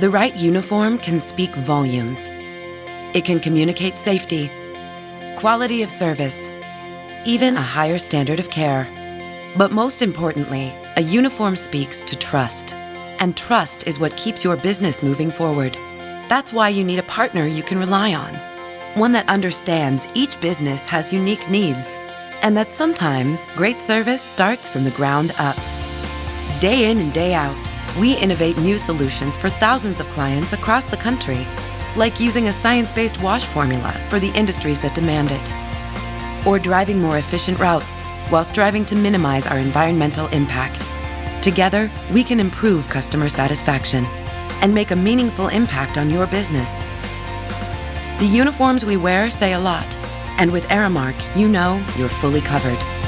The right uniform can speak volumes. It can communicate safety, quality of service, even a higher standard of care. But most importantly, a uniform speaks to trust. And trust is what keeps your business moving forward. That's why you need a partner you can rely on. One that understands each business has unique needs, and that sometimes great service starts from the ground up. Day in and day out, we innovate new solutions for thousands of clients across the country, like using a science-based wash formula for the industries that demand it, or driving more efficient routes while striving to minimize our environmental impact. Together, we can improve customer satisfaction and make a meaningful impact on your business. The uniforms we wear say a lot, and with Aramark, you know you're fully covered.